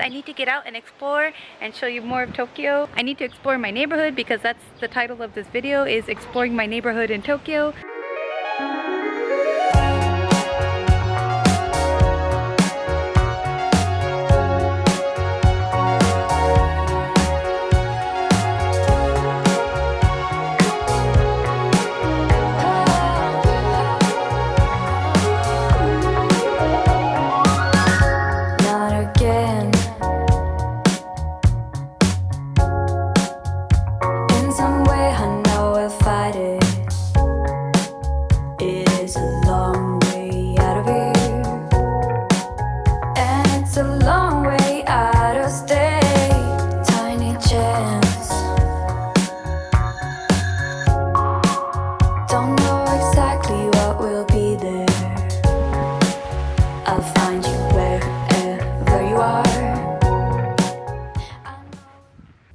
I need to get out and explore and show you more of Tokyo. I need to explore my neighborhood because that's the title of this video is exploring my neighborhood in Tokyo.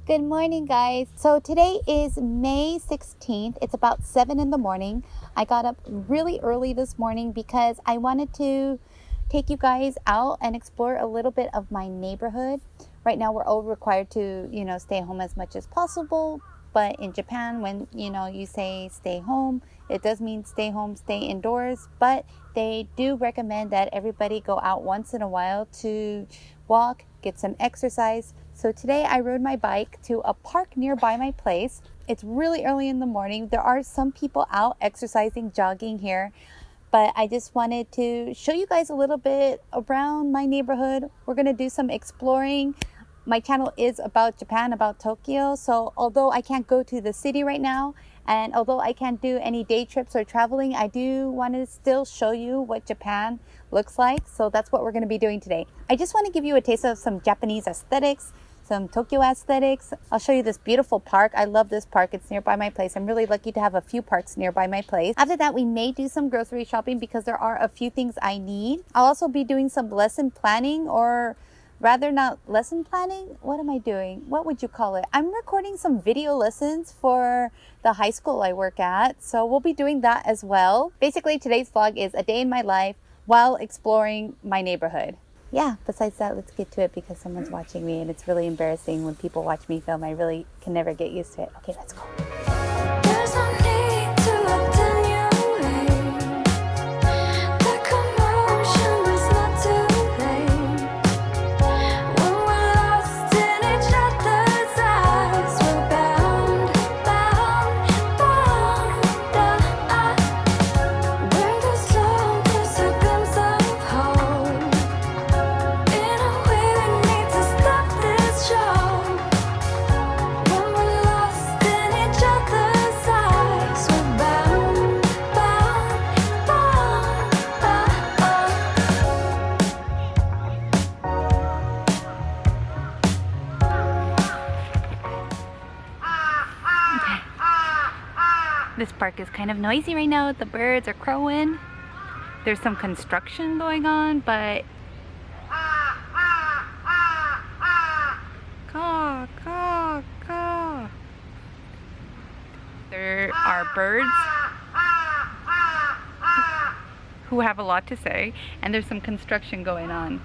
Good morning, guys. So today is May 16th. It's about 7 in the morning. I got up really early this morning because I wanted to take you guys out and explore a little bit of my neighborhood. Right now, we're all required to, you know, stay home as much as possible. But in Japan, when, you know, you say stay home, it does mean stay home, stay indoors. But they do recommend that everybody go out once in a while to walk, get some exercise, so today I rode my bike to a park nearby my place. It's really early in the morning. There are some people out exercising, jogging here, but I just wanted to show you guys a little bit around my neighborhood. We're going to do some exploring. My channel is about Japan, about Tokyo. So although I can't go to the city right now, and although I can't do any day trips or traveling, I do want to still show you what Japan looks like. So that's what we're going to be doing today. I just want to give you a taste of some Japanese aesthetics, some Tokyo aesthetics. I'll show you this beautiful park. I love this park. It's nearby my place. I'm really lucky to have a few parks nearby my place. After that, we may do some grocery shopping because there are a few things I need. I'll also be doing some lesson planning or rather not lesson planning. What am I doing? What would you call it? I'm recording some video lessons for the high school I work at. So we'll be doing that as well. Basically, today's vlog is a day in my life while exploring my neighborhood yeah, besides that, let's get to it because someone's watching me and it's really embarrassing when people watch me film. I really can never get used to it. Okay, let's go. This park is kind of noisy right now. The birds are crowing. There's some construction going on, but... Caw, caw, caw. There are birds who have a lot to say, and there's some construction going on.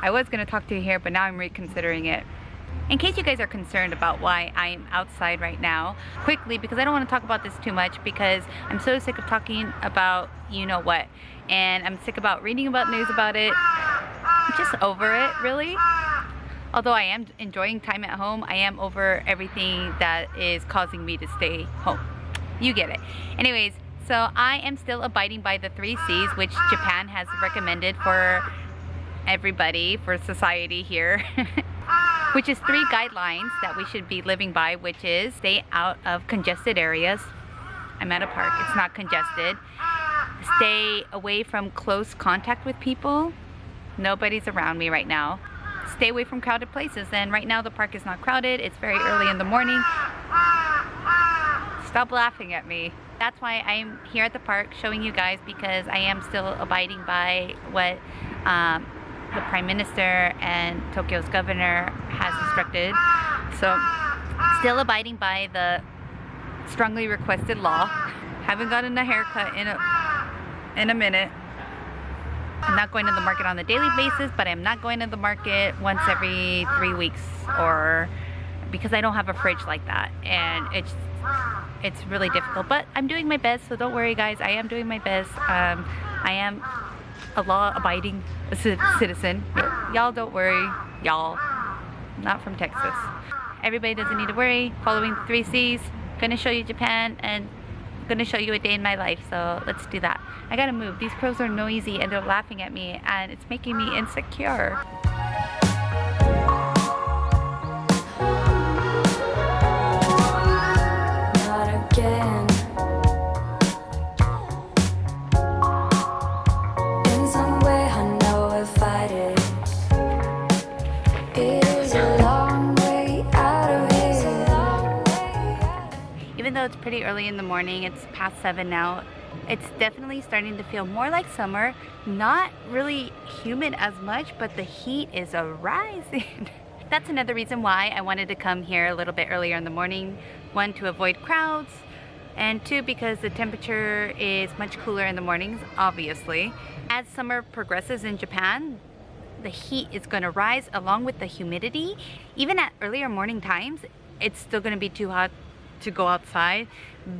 I was going to talk to you here, but now I'm reconsidering it. In case you guys are concerned about why I'm outside right now, quickly, because I don't want to talk about this too much because I'm so sick of talking about you know what. And I'm sick about reading about news about it. I'm just over it, really. Although I am enjoying time at home, I am over everything that is causing me to stay home. You get it. Anyways, so I am still abiding by the three C's, which Japan has recommended for everybody, for society here. which is three guidelines that we should be living by, which is stay out of congested areas. I'm at a park, it's not congested. Stay away from close contact with people. Nobody's around me right now. Stay away from crowded places. And right now the park is not crowded. It's very early in the morning. Stop laughing at me. That's why I'm here at the park showing you guys because I am still abiding by what um, the Prime Minister and Tokyo's governor has instructed. So still abiding by the strongly requested law. Haven't gotten a haircut in a in a minute. I'm not going to the market on a daily basis, but I'm not going to the market once every three weeks or because I don't have a fridge like that. And it's it's really difficult, but I'm doing my best, so don't worry guys, I am doing my best. Um, I am a law-abiding citizen. Y'all don't worry, y'all. Not from Texas. Everybody doesn't need to worry. Following the three C's. Gonna show you Japan and gonna show you a day in my life. So let's do that. I gotta move. These crows are noisy and they're laughing at me and it's making me insecure. Pretty early in the morning, it's past 7 now, it's definitely starting to feel more like summer. Not really humid as much, but the heat is rising. That's another reason why I wanted to come here a little bit earlier in the morning. One, to avoid crowds, and two, because the temperature is much cooler in the mornings, obviously. As summer progresses in Japan, the heat is going to rise along with the humidity. Even at earlier morning times, it's still going to be too hot to go outside.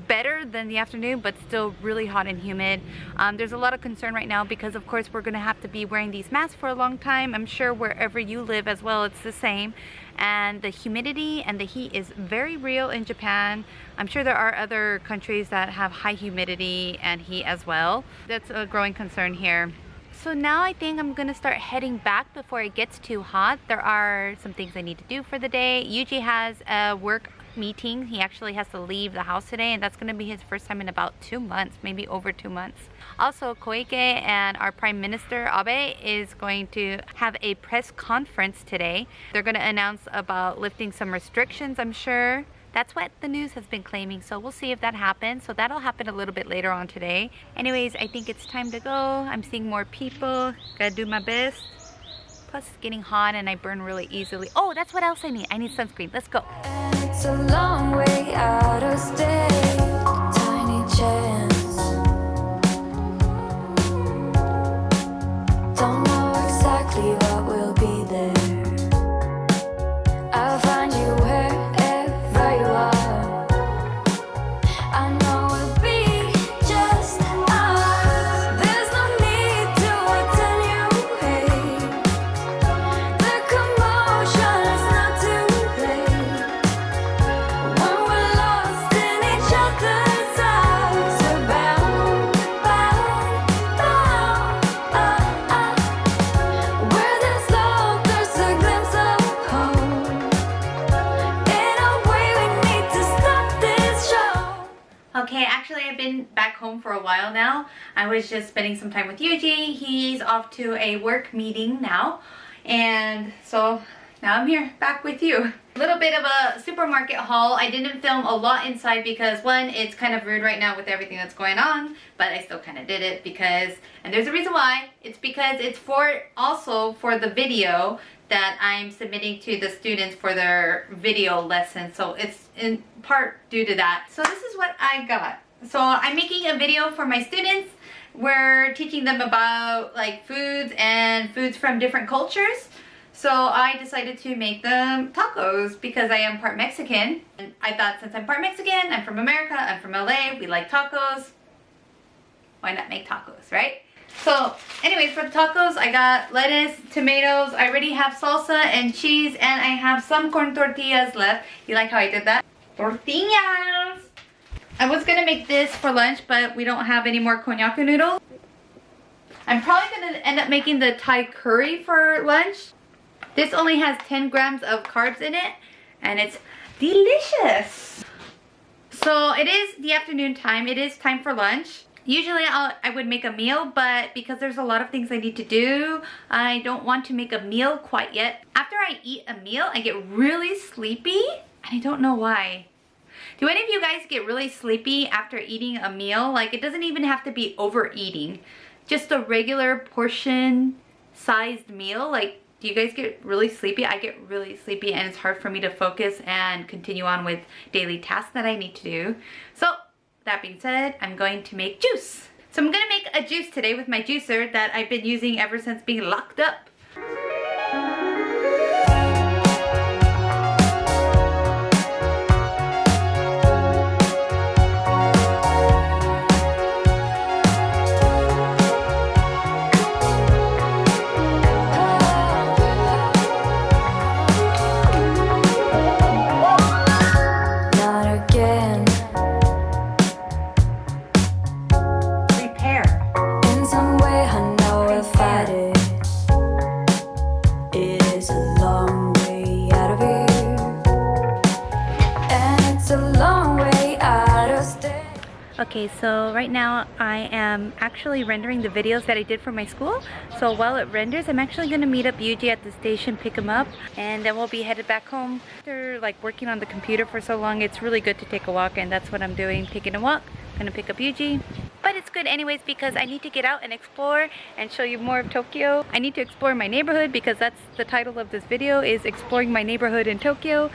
Better than the afternoon but still really hot and humid. Um, there's a lot of concern right now because of course we're gonna have to be wearing these masks for a long time. I'm sure wherever you live as well it's the same. And the humidity and the heat is very real in Japan. I'm sure there are other countries that have high humidity and heat as well. That's a growing concern here. So now I think I'm gonna start heading back before it gets too hot. There are some things I need to do for the day. Yuji has a work meeting. He actually has to leave the house today and that's going to be his first time in about two months, maybe over two months. Also, Koike and our Prime Minister Abe is going to have a press conference today. They're going to announce about lifting some restrictions, I'm sure. That's what the news has been claiming, so we'll see if that happens. So that'll happen a little bit later on today. Anyways, I think it's time to go. I'm seeing more people. Gotta do my best. Plus it's getting hot and I burn really easily. Oh, that's what else I need. I need sunscreen. Let's go. It's a long way out of state, been back home for a while now. I was just spending some time with Yuji. He's off to a work meeting now. And so now I'm here back with you. A little bit of a supermarket haul. I didn't film a lot inside because one, it's kind of rude right now with everything that's going on, but I still kind of did it because, and there's a reason why, it's because it's for also for the video that I'm submitting to the students for their video lesson. So it's in part due to that. So this is what I got. So I'm making a video for my students. We're teaching them about like foods and foods from different cultures. So I decided to make them tacos because I am part Mexican. And I thought since I'm part Mexican, I'm from America, I'm from LA, we like tacos. Why not make tacos, right? So anyways, for the tacos, I got lettuce, tomatoes. I already have salsa and cheese and I have some corn tortillas left. You like how I did that? Tortillas! I was gonna make this for lunch, but we don't have any more konnyaku noodles. I'm probably gonna end up making the Thai curry for lunch. This only has 10 grams of carbs in it and it's delicious. So it is the afternoon time. It is time for lunch. Usually I'll, I would make a meal, but because there's a lot of things I need to do, I don't want to make a meal quite yet. After I eat a meal, I get really sleepy, and I don't know why. Do any of you guys get really sleepy after eating a meal? Like it doesn't even have to be overeating. Just a regular portion sized meal. Like do you guys get really sleepy? I get really sleepy and it's hard for me to focus and continue on with daily tasks that I need to do. So that being said, I'm going to make juice. So I'm gonna make a juice today with my juicer that I've been using ever since being locked up. Okay, so right now I am actually rendering the videos that I did for my school. So while it renders, I'm actually gonna meet up Yuji at the station, pick him up, and then we'll be headed back home. After like working on the computer for so long, it's really good to take a walk, and that's what I'm doing, taking a walk. Gonna pick up Yuji. But it's good anyways because I need to get out and explore and show you more of Tokyo. I need to explore my neighborhood because that's the title of this video is exploring my neighborhood in Tokyo.